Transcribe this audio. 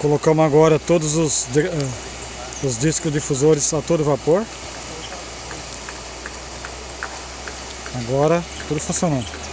Colocamos agora todos os, eh, os discos difusores a todo vapor. Agora tudo funcionando.